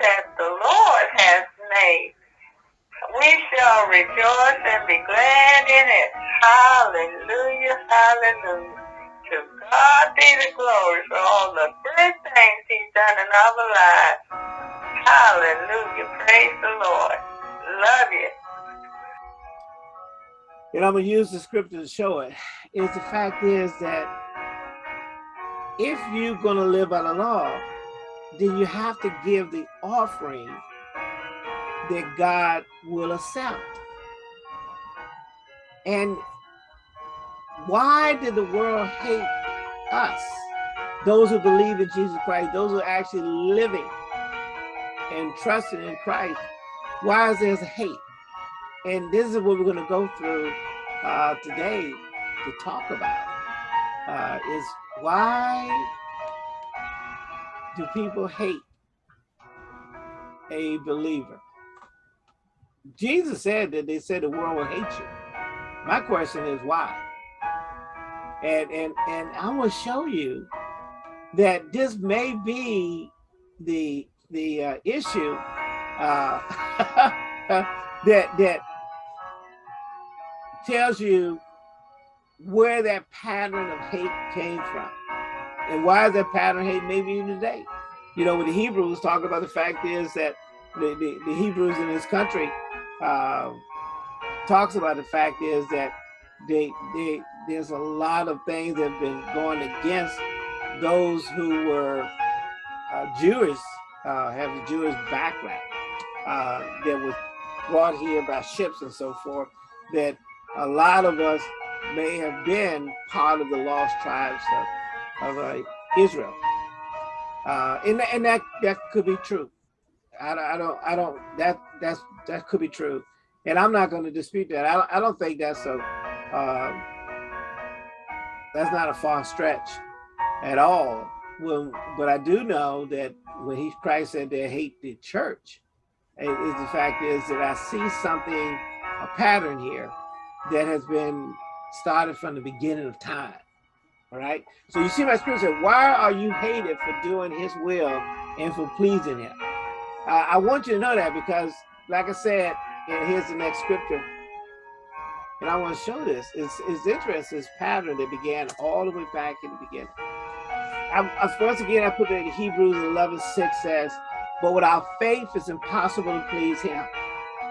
that the Lord has made. We shall rejoice and be glad in it. Hallelujah, hallelujah. To God be the glory for all the good things he's done in our lives. Hallelujah, praise the Lord. Love you. And I'm going to use the scripture to show it. Is the fact is that if you're going to live by the law, then you have to give the offering that God will accept. And why did the world hate us? Those who believe in Jesus Christ, those who are actually living and trusting in Christ. Why is there hate? And this is what we're going to go through uh, today to talk about uh, is why do people hate a believer? Jesus said that they said the world will hate you. My question is why? And and and I will show you that this may be the the uh, issue uh, that that tells you where that pattern of hate came from. And why is that pattern hate maybe even today? You know, with the Hebrews talk about the fact is that the, the, the Hebrews in this country uh, talks about the fact is that they, they there's a lot of things that have been going against those who were uh, Jewish, uh, have a Jewish background uh, that was brought here by ships and so forth, that a lot of us may have been part of the lost tribes of, of uh, Israel. Uh, and, and that, that could be true. I, I don't, I don't, that, that's, that could be true. And I'm not going to dispute that. I don't, I don't think that's a, uh, that's not a far stretch at all. When, but I do know that when he Christ said they hate the church, is the fact is that I see something, a pattern here that has been started from the beginning of time. All right. So you see my scripture, why are you hated for doing his will and for pleasing him? Uh, I want you to know that because like I said, and here's the next scripture. And I want to show this. It's, it's interesting, this pattern that began all the way back in the beginning. I, once again, I put it in Hebrews 11, 6 says, but without faith, it's impossible to please him.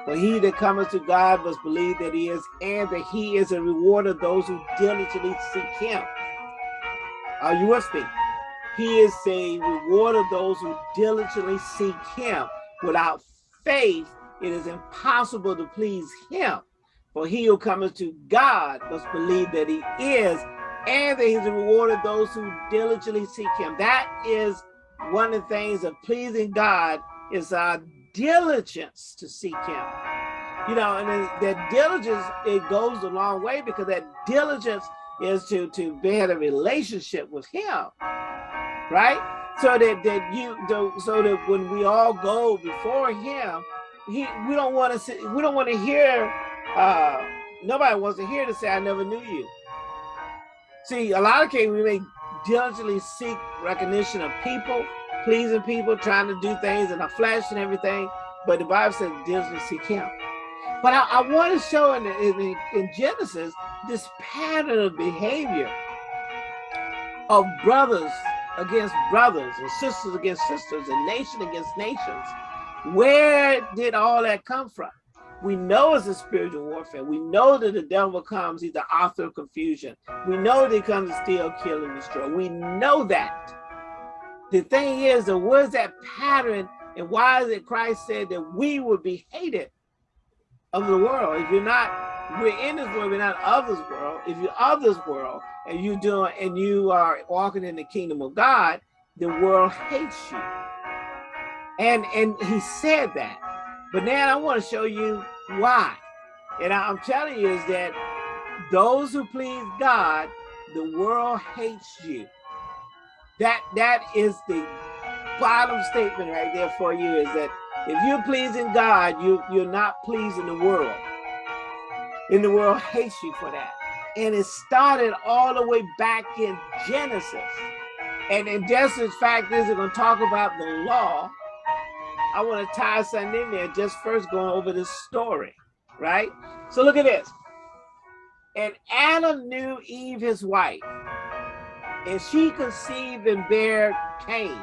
For he that cometh to God must believe that he is, and that he is a reward of those who diligently seek him. Uh, With me? He is a reward of those who diligently seek him. Without faith, it is impossible to please him. For he who cometh to God must believe that he is, and that he's a reward of those who diligently seek him. That is one of the things of pleasing God is our diligence to seek him. You know, and that diligence, it goes a long way because that diligence is to, to bear a relationship with him, right? So that, that you, so that when we all go before him, he, we don't want to we don't want to hear, uh, nobody wants to hear to say, I never knew you. See, a lot of cases we may diligently seek recognition of people, pleasing people, trying to do things in the flesh and everything. But the Bible says diligently seek him. But I, I want to show in, in, in Genesis this pattern of behavior of brothers against brothers and sisters against sisters and nation against nations. Where did all that come from? We know it's a spiritual warfare. We know that the devil comes, he's the author of confusion. We know that he comes to steal, kill, and destroy. We know that. The thing is, that where's that pattern and why is it Christ said that we would be hated of the world? If you're not, we're in this world, we're not of this world. If you're of this world and you doing and you are walking in the kingdom of God, the world hates you. And and he said that. But now I want to show you why. And I'm telling you is that those who please God, the world hates you. That that is the bottom statement right there for you is that if you're pleasing God, you you're not pleasing the world. And the world hates you for that. And it started all the way back in Genesis. And in Genesis, fact is, we're going to talk about the law I want to tie something in there just first going over this story, right? So look at this. And Adam knew Eve, his wife, and she conceived and bare Cain,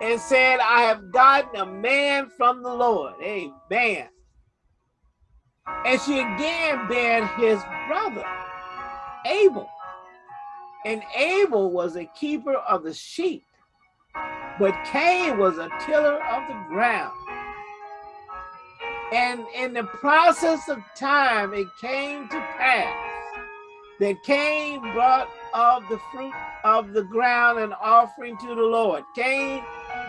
and said, I have gotten a man from the Lord. Amen. And she again bare his brother, Abel. And Abel was a keeper of the sheep, but Cain was a tiller of the ground. And in the process of time, it came to pass that Cain brought of the fruit of the ground an offering to the Lord. Cain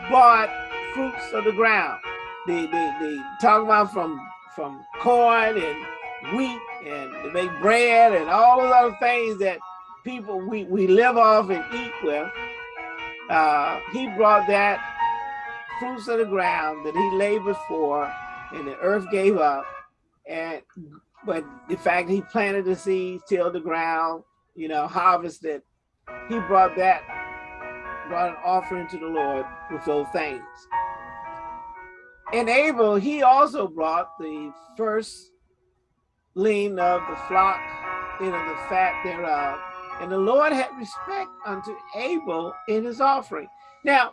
bought fruits of the ground. They, they, they talk about from, from corn and wheat and to make bread and all those other things that people we, we live off and eat with. Uh, he brought that fruits of the ground that he labored for and the earth gave up. And but the fact he planted the seeds, tilled the ground, you know, harvested, he brought that, brought an offering to the Lord with those things. And Abel, he also brought the first lean of the flock, you know, the fat thereof. And the Lord had respect unto Abel in his offering. Now,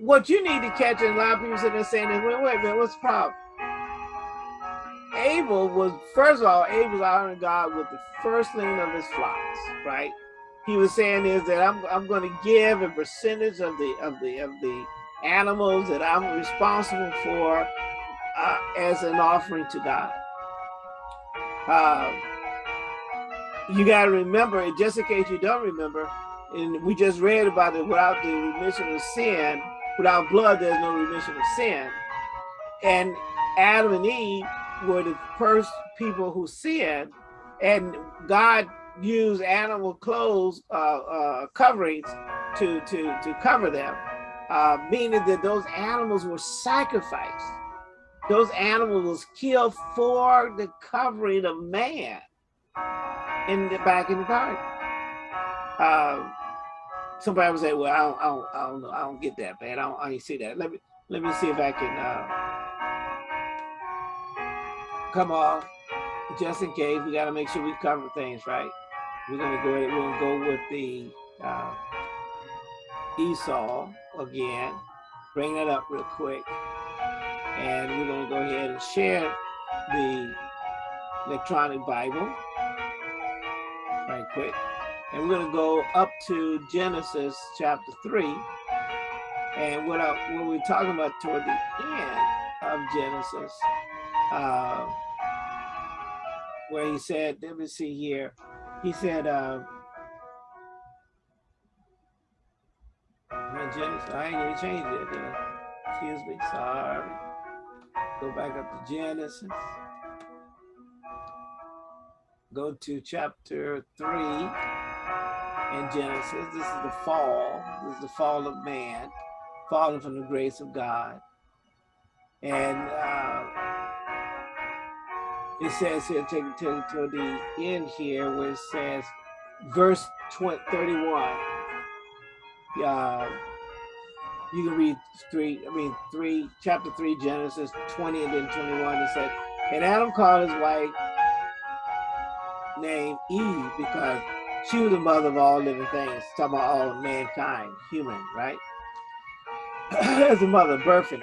what you need to catch, and a lot of people sitting there saying, wait, wait, wait, what's the problem? Abel was, first of all, Abel was honoring God with the firstling of his flocks, right? He was saying is that I'm, I'm going to give a percentage of the of the of the animals that I'm responsible for uh, as an offering to God. Uh, you got to remember, just in case you don't remember, and we just read about it, without the remission of sin, without blood, there's no remission of sin. And Adam and Eve were the first people who sinned, and God used animal clothes uh, uh, coverings to to to cover them, uh, meaning that those animals were sacrificed. Those animals was killed for the covering of man in the back in the garden. Uh, somebody would say, "Well, I don't, I don't, I don't know, I don't get that, man. I don't, I didn't see that. Let me let me see if I can." Uh, come off just in case we got to make sure we cover things right we're gonna go ahead, we're gonna go with the uh, Esau again. Bring that up real quick. And we're gonna go ahead and share the electronic Bible. Right quick. And we're gonna go up to Genesis chapter 3 and what, I, what we're talking about toward the end of Genesis uh, where he said, let me see here. He said, uh, Genesis, I ain't even changed it. Then. Excuse me, sorry. Go back up to Genesis. Go to chapter three in Genesis. This is the fall. This is the fall of man, falling from the grace of God. And uh, it says here, take it to, to the end here, where it says, verse 20, 31. Uh, you can read three, I mean, three, chapter three, Genesis 20 and then 21. It said, and Adam called his wife named Eve because she was the mother of all living things, talking about all mankind, human, right? As the mother birthing.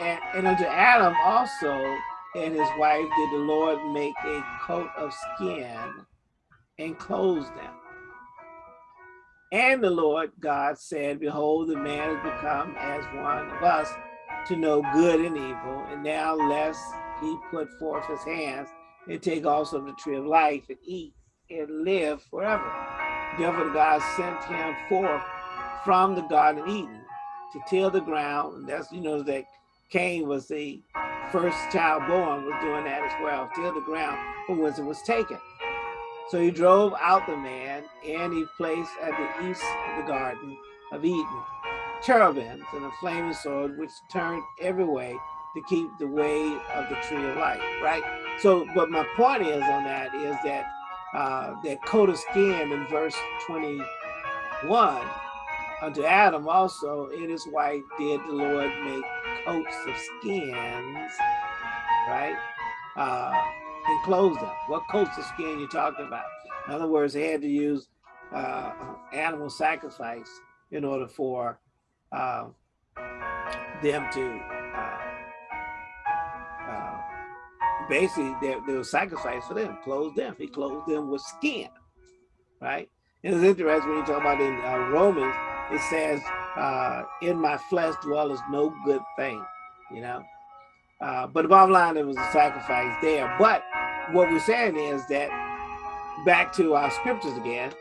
And, and unto Adam also and his wife did the Lord make a coat of skin and clothe them. And the Lord God said, Behold, the man has become as one of us to know good and evil. And now lest he put forth his hands and take also the tree of life and eat and live forever. Therefore God sent him forth from the Garden of Eden to till the ground. And that's, you know, that Cain was the first child born was doing that as well, till the ground from whence it was taken. So he drove out the man, and he placed at the east of the garden of Eden cherubims and a flaming sword, which turned every way to keep the way of the tree of life, right? So, but my point is on that is that uh, that coat of skin in verse 21 unto Adam also in his wife did the Lord make coats of skins, right? Uh, and clothe them. What coats of skin you talking about? In other words, they had to use uh, animal sacrifice in order for uh, them to uh, uh, basically there, there was sacrifice for them, clothe them. He clothed them with skin, right? And it's interesting when you talk about in uh, Romans, it says, uh, in my flesh dwelleth no good thing, you know? Uh, but the bottom line, it was a sacrifice there. But what we're saying is that back to our scriptures again,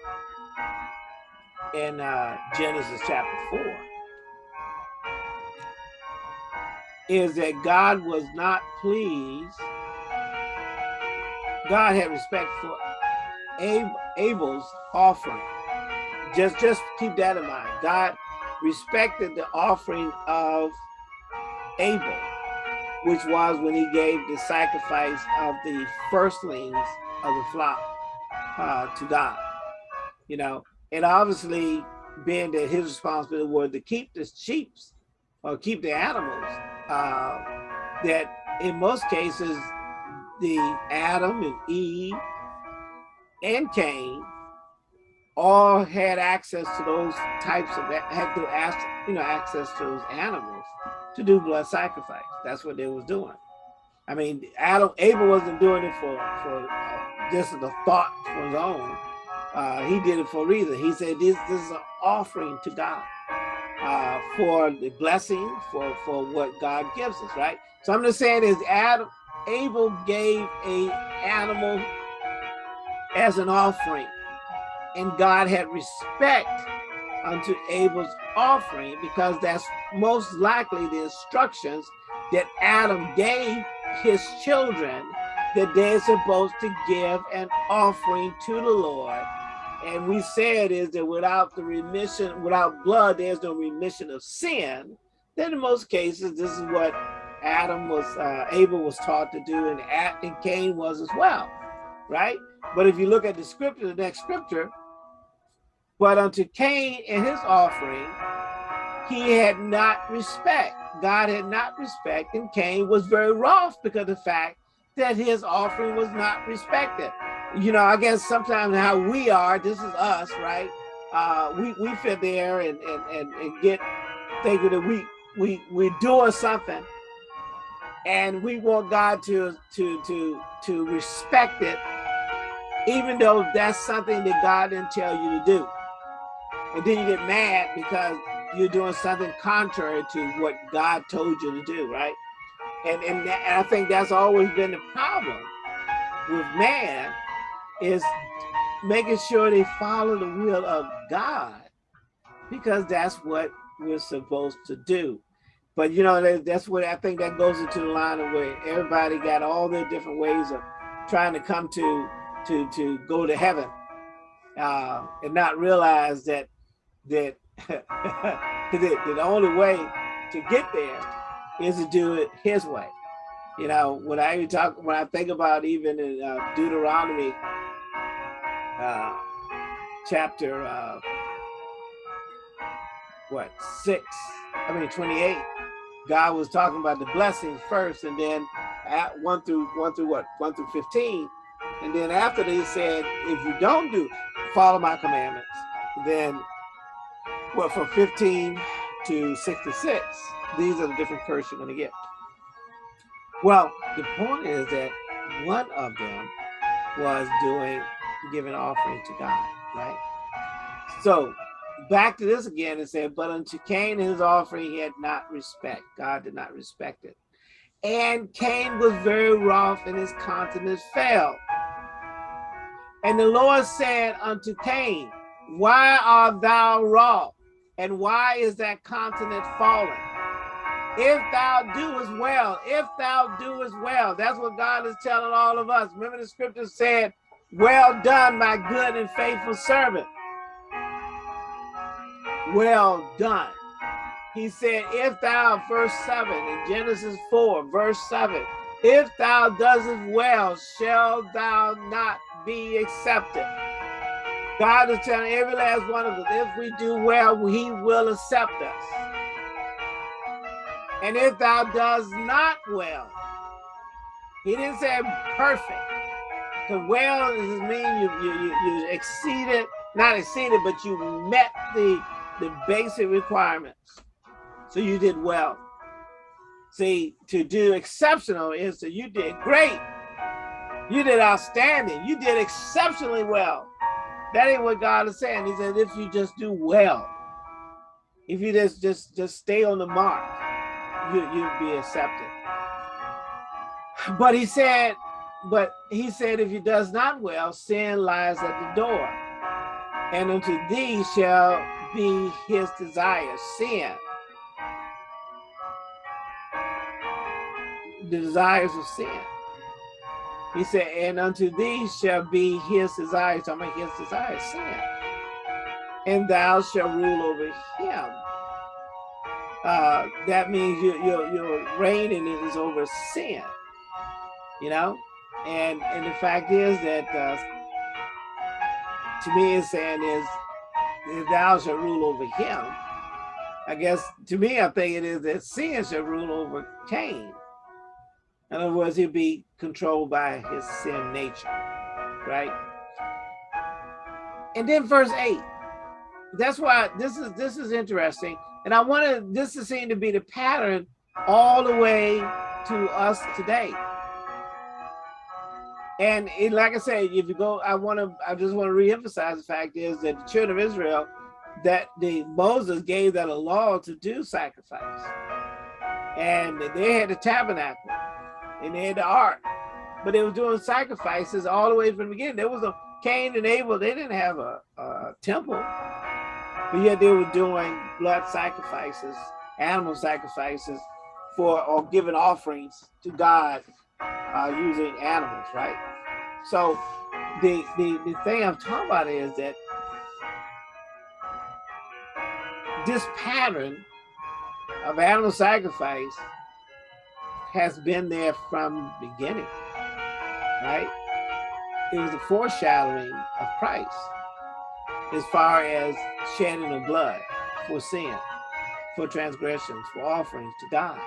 in uh, Genesis chapter 4, is that God was not pleased. God had respect for Abel's offering. Just, just keep that in mind. God respected the offering of Abel, which was when he gave the sacrifice of the firstlings of the flock uh, to God. You know, and obviously being that his responsibility was to keep the sheep or keep the animals, uh, that in most cases, the Adam and Eve and Cain all had access to those types of had to ask you know access to those animals to do blood sacrifice. That's what they was doing. I mean, Adam Abel wasn't doing it for for just the thought for his own. Uh, he did it for a reason. He said this this is an offering to God uh, for the blessing for for what God gives us, right? So I'm just saying is Adam Abel gave a animal as an offering and God had respect unto Abel's offering because that's most likely the instructions that Adam gave his children that they're supposed to give an offering to the Lord. And we said is that without the remission, without blood, there's no remission of sin. Then in most cases, this is what Adam was, uh, Abel was taught to do and, and Cain was as well, right? But if you look at the scripture, the next scripture, but unto Cain and his offering, he had not respect. God had not respect, and Cain was very wroth because of the fact that his offering was not respected. You know, I guess sometimes how we are, this is us, right? Uh, we, we fit there and, and, and, and get thinking that we, we, we're doing something and we want God to, to, to, to respect it, even though that's something that God didn't tell you to do and then you get mad because you're doing something contrary to what God told you to do, right? And, and, and I think that's always been the problem with man is making sure they follow the will of God because that's what we're supposed to do. But you know, that's what I think that goes into the line of where everybody got all their different ways of trying to come to to to go to heaven uh, and not realize that that, that, the only way to get there is to do it his way. You know, when I talk, when I think about even in uh, Deuteronomy uh, chapter, uh, what, six, I mean, 28, God was talking about the blessings first and then at one through one through what, one through 15. And then after they said, if you don't do, follow my commandments, then well, from 15 to 66, these are the different curses you're going to get. Well, the point is that one of them was doing, giving offering to God, right? So back to this again and said, but unto Cain his offering he had not respect. God did not respect it. And Cain was very wroth and his countenance fell. And the Lord said unto Cain, why art thou wroth? And why is that countenance falling? If thou doest well, if thou doest well, that's what God is telling all of us. Remember the scripture said, well done, my good and faithful servant. Well done. He said, if thou, verse 7 in Genesis 4, verse 7, if thou doest well, shall thou not be accepted. God is telling every last one of us, if we do well, he will accept us. And if thou does not well, he didn't say perfect. Because well does mean you, you, you, you exceeded, not exceeded, but you met the, the basic requirements. So you did well. See, to do exceptional is that you did great. You did outstanding. You did exceptionally well. That ain't what God is saying. He said, if you just do well, if you just just just stay on the mark, you you'll be accepted. But he said, but he said, if you does not well, sin lies at the door, and unto thee shall be his desire, sin. The desires of sin. He said, and unto thee shall be his desires, I'm mean his desires, sin. And thou shalt rule over him. Uh, that means your, your, your reigning is over sin, you know? And, and the fact is that, uh, to me, it's saying is, that thou shalt rule over him. I guess, to me, I think it is that sin shall rule over Cain. In other words, he'll be controlled by his sin nature, right? And then verse eight, that's why this is this is interesting. And I wanted this to seem to be the pattern all the way to us today. And it, like I said, if you go, I want to, I just want to reemphasize the fact is that the children of Israel, that the Moses gave that a law to do sacrifice, and they had the tabernacle, and they had the ark, but they were doing sacrifices all the way from the beginning. There was a Cain and Abel, they didn't have a, a temple, but yet they were doing blood sacrifices, animal sacrifices for or giving offerings to God uh, using animals, right? So the, the, the thing I'm talking about is that this pattern of animal sacrifice has been there from the beginning, right? It was a foreshadowing of Christ as far as shedding of blood for sin, for transgressions, for offerings to God.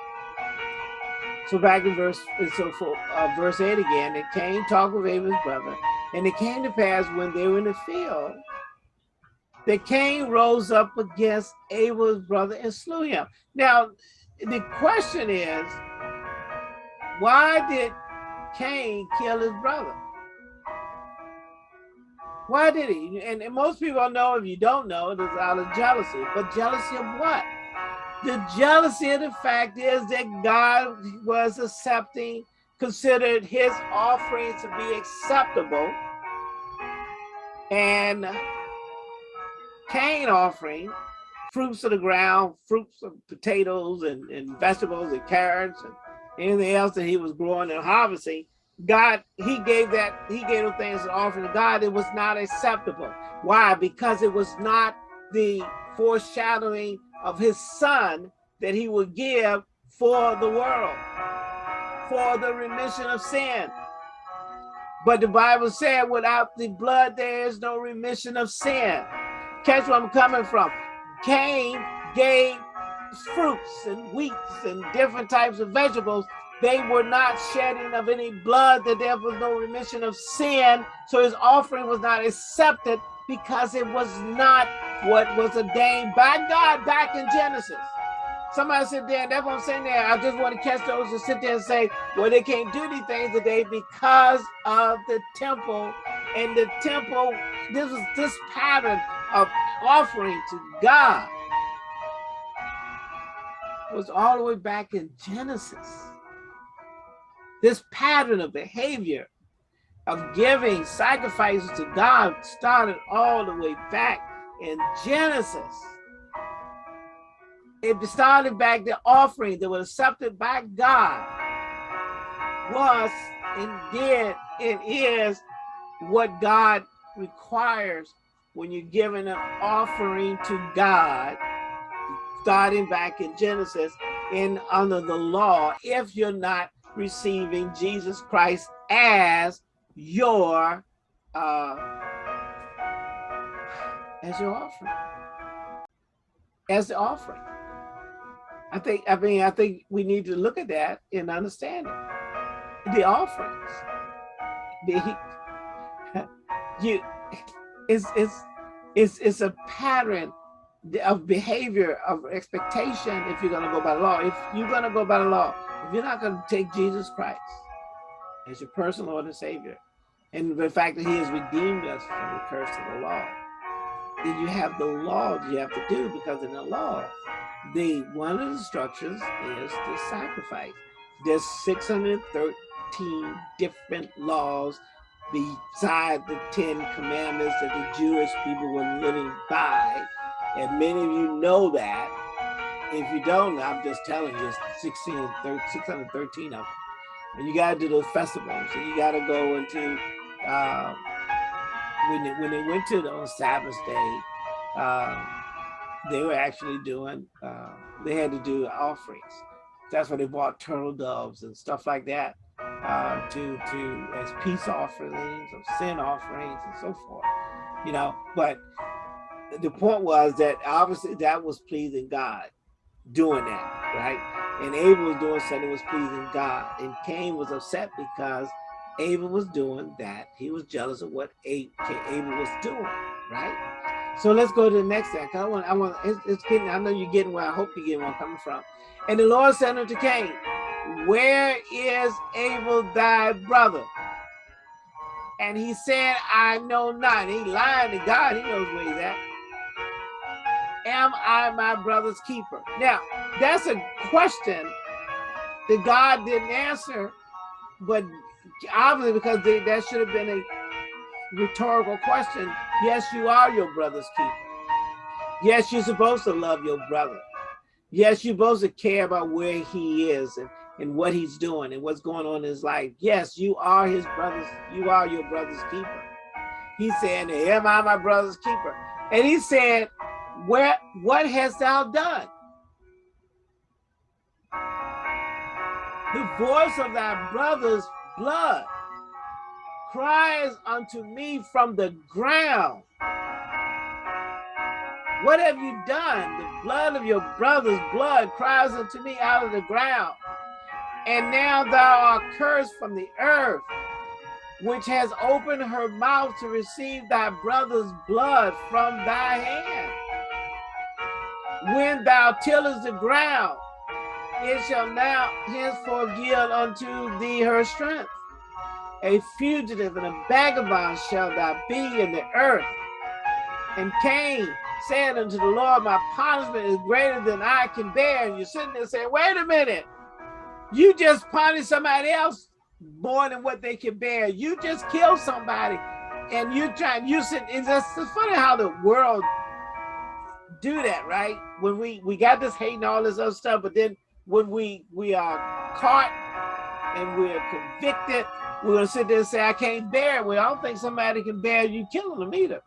So back in verse, so for uh, verse 8 again, it came talk with Abel's brother, and it came to pass when they were in the field, that Cain rose up against Abel's brother and slew him. Now, the question is, why did Cain kill his brother? Why did he? And, and most people know, if you don't know, it is out of jealousy. But jealousy of what? The jealousy of the fact is that God was accepting, considered his offering to be acceptable. And Cain offering, fruits of the ground, fruits of potatoes and, and vegetables and carrots and anything else that he was growing and harvesting, God, he gave that, he gave those things an offering to God. It was not acceptable. Why? Because it was not the foreshadowing of his son that he would give for the world, for the remission of sin. But the Bible said, without the blood, there is no remission of sin. Catch where I'm coming from. Cain gave fruits and wheats and different types of vegetables, they were not shedding of any blood, that there was no remission of sin. So his offering was not accepted because it was not what was ordained by God back in Genesis. Somebody said there, that's what I'm saying there. I just want to catch those and sit there and say, well, they can't do these things today because of the temple. And the temple, this was this pattern of offering to God was all the way back in Genesis. This pattern of behavior of giving sacrifices to God started all the way back in Genesis. It started back the offering that was accepted by God was and did and is what God requires when you're giving an offering to God starting back in Genesis in under the law if you're not receiving Jesus Christ as your uh, as your offering. As the offering. I think, I mean, I think we need to look at that and understand it. The offerings. The you it's it's it's it's a pattern of behavior of expectation if you're going to go by the law if you're going to go by the law if you're not going to take jesus christ as your personal lord and savior and the fact that he has redeemed us from the curse of the law then you have the law you have to do because in the law the one of the structures is the sacrifice there's 613 different laws beside the Ten Commandments that the Jewish people were living by. And many of you know that. If you don't, I'm just telling you, it's 16, 613 of them. And you got to do those festivals. And you got to go into, uh, when, they, when they went to the, on Sabbath day, uh, they were actually doing, uh, they had to do offerings. That's why they bought turtle doves and stuff like that uh, to to as peace offerings or sin offerings and so forth, you know. But the point was that obviously that was pleasing God doing that, right? And Abel was doing something that was pleasing God, and Cain was upset because Abel was doing that. He was jealous of what Abel was doing, right? So let's go to the next thing. I want, I want, it's, it's getting, I know you're getting where I hope you're getting where I'm coming from. And the Lord said unto Cain, where is Abel thy brother? And he said, I know not. He lied to God. He knows where he's at. Am I my brother's keeper? Now, that's a question that God didn't answer, but obviously because they, that should have been a rhetorical question. Yes, you are your brother's keeper. Yes, you're supposed to love your brother. Yes, you're supposed to care about where he is and and what he's doing and what's going on in his life. Yes, you are his brother's, you are your brother's keeper. He said, Am I my brother's keeper? And he said, Where what hast thou done? The voice of thy brother's blood cries unto me from the ground. What have you done? The blood of your brother's blood cries unto me out of the ground. And now thou art cursed from the earth, which has opened her mouth to receive thy brother's blood from thy hand. When thou tillest the ground, it shall now henceforth yield unto thee her strength. A fugitive and a vagabond shall thou be in the earth. And Cain said unto the Lord, My punishment is greater than I can bear. And you're sitting there saying, Wait a minute. You just punish somebody else more than what they can bear. You just kill somebody and you trying you sit it's just it's funny how the world do that, right? When we we got this hate and all this other stuff, but then when we we are caught and we're convicted, we're gonna sit there and say, I can't bear it. We don't think somebody can bear you killing them either.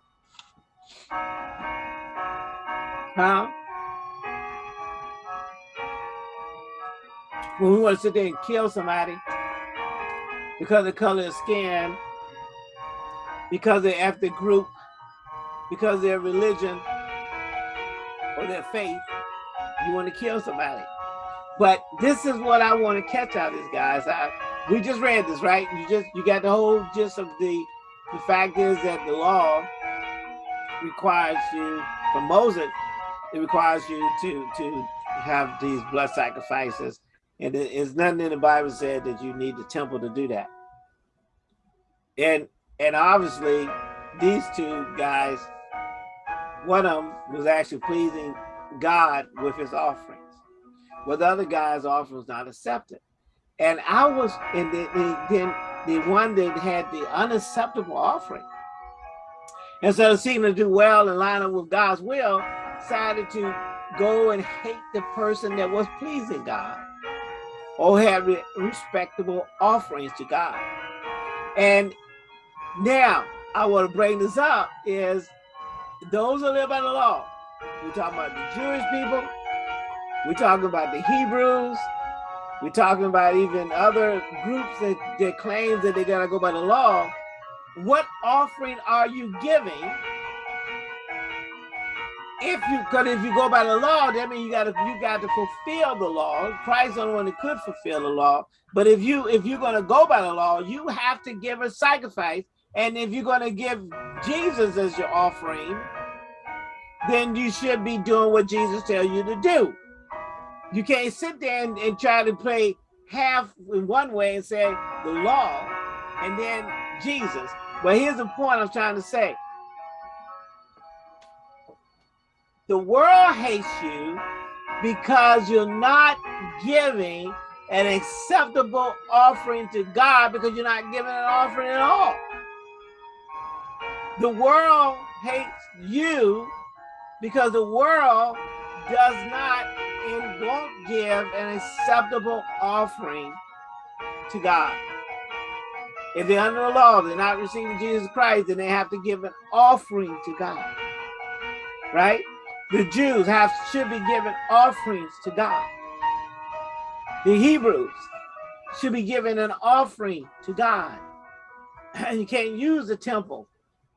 Huh? when we want to sit there and kill somebody because of the color of skin, because of their ethnic group, because of their religion or their faith, you want to kill somebody. But this is what I want to catch out this, guys. I, we just read this, right? You just you got the whole gist of the the fact is that the law requires you from Moses, it requires you to to have these blood sacrifices and there's nothing in the Bible said that you need the temple to do that. And and obviously these two guys, one of them was actually pleasing God with his offerings. But the other guy's offering was not accepted. And I was, and the, the, the one that had the unacceptable offering, instead of seeking to do well and line up with God's will, decided to go and hate the person that was pleasing God or have respectable offerings to God. And now I want to bring this up is those who live by the law. We're talking about the Jewish people. We're talking about the Hebrews. We're talking about even other groups that, that claim that they gotta go by the law. What offering are you giving if you because if you go by the law, that means you got to you got to fulfill the law. Christ only one that could fulfill the law. But if you if you're to go by the law, you have to give a sacrifice. And if you're going to give Jesus as your offering, then you should be doing what Jesus tells you to do. You can't sit there and, and try to play half in one way and say the law and then Jesus. But here's the point I'm trying to say. The world hates you because you're not giving an acceptable offering to God because you're not giving an offering at all. The world hates you because the world does not and won't give an acceptable offering to God. If they're under the law, they're not receiving Jesus Christ, then they have to give an offering to God. Right? The Jews have should be giving offerings to God. The Hebrews should be giving an offering to God. And you can't use the temple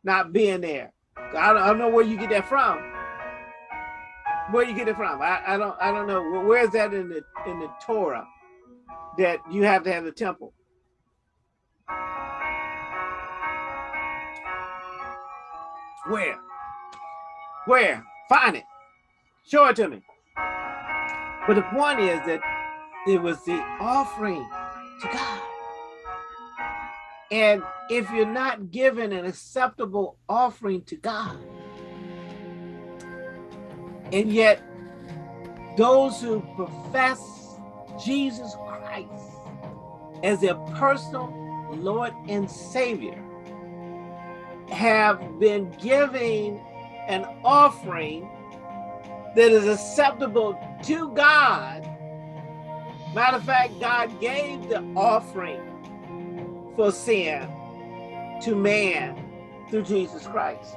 not being there. I don't, I don't know where you get that from. Where you get it from? I, I don't I don't know. Where is that in the in the Torah that you have to have the temple? Where? Where? Find it. Show it to me. But the point is that it was the offering to God. And if you're not giving an acceptable offering to God, and yet those who profess Jesus Christ as their personal Lord and Savior have been giving an offering that is acceptable to God. Matter of fact, God gave the offering for sin to man through Jesus Christ.